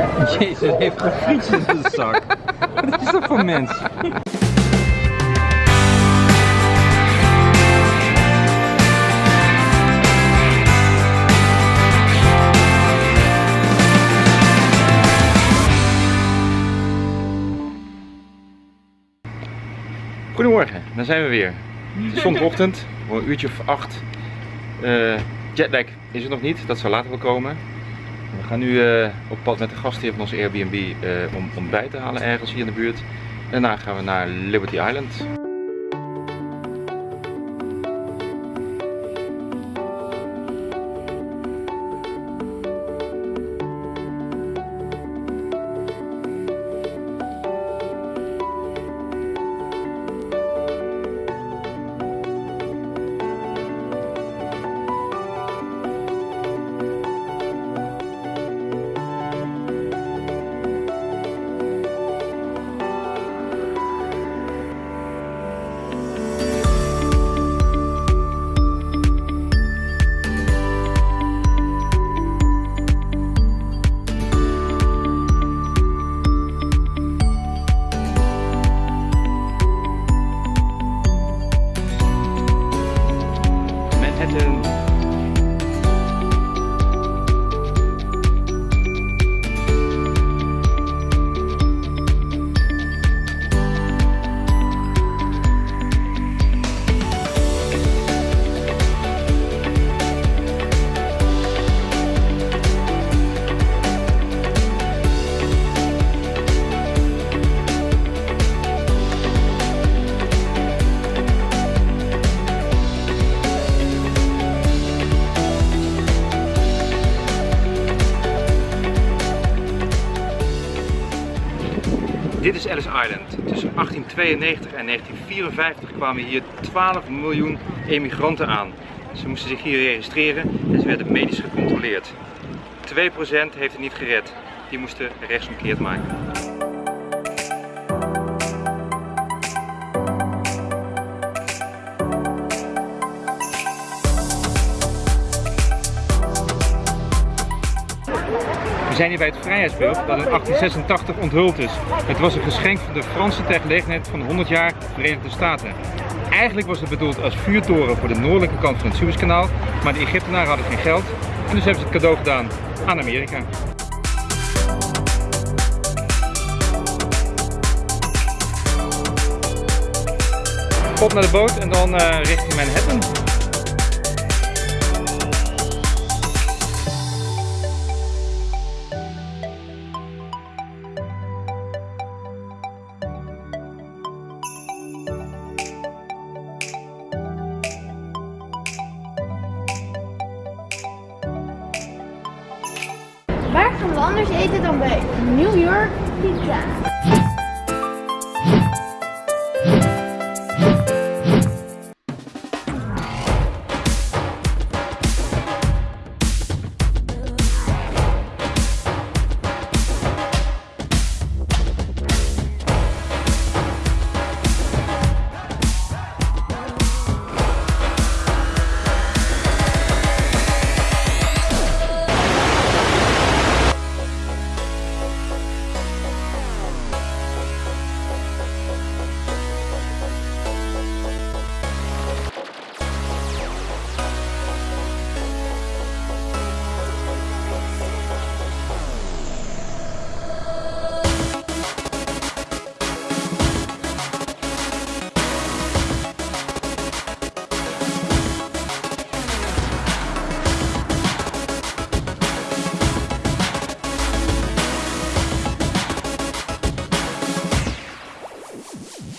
Jezus, hij heeft gewoon frietjes in zijn zak. Wat is dat voor mens? Goedemorgen, daar zijn we weer. Het is zondagochtend, om een uurtje of acht. Eh, jetlag is er nog niet, dat zal later wel komen. We gaan nu eh, op pad met de gastheer van onze Airbnb eh, om ontbijt te halen ergens hier in de buurt. Daarna gaan we naar Liberty Island. Dit is Ellis Island. Tussen 1892 en 1954 kwamen hier 12 miljoen emigranten aan. Ze moesten zich hier registreren en ze werden medisch gecontroleerd. 2% heeft het niet gered. Die moesten rechtsomkeerd maken. We zijn hier bij het Vrijheidsbeeld dat in 1886 onthuld is. Het was een geschenk van de Fransen ter gelegenheid van de 100 jaar Verenigde Staten. Eigenlijk was het bedoeld als vuurtoren voor de noordelijke kant van het Suezkanaal, maar de Egyptenaren hadden geen geld en dus hebben ze het cadeau gedaan aan Amerika. Op naar de boot en dan eh, richting Manhattan. Anders eten dan bij New York Pizza? Hey,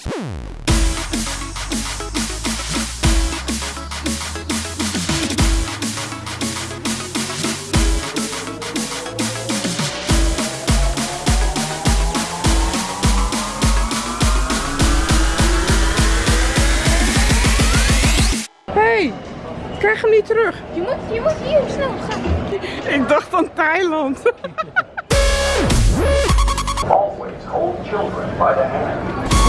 krijg hem niet terug. Je moet, je moet hier snel gaan. Ik dacht aan Thailand. Always hold children by the hand.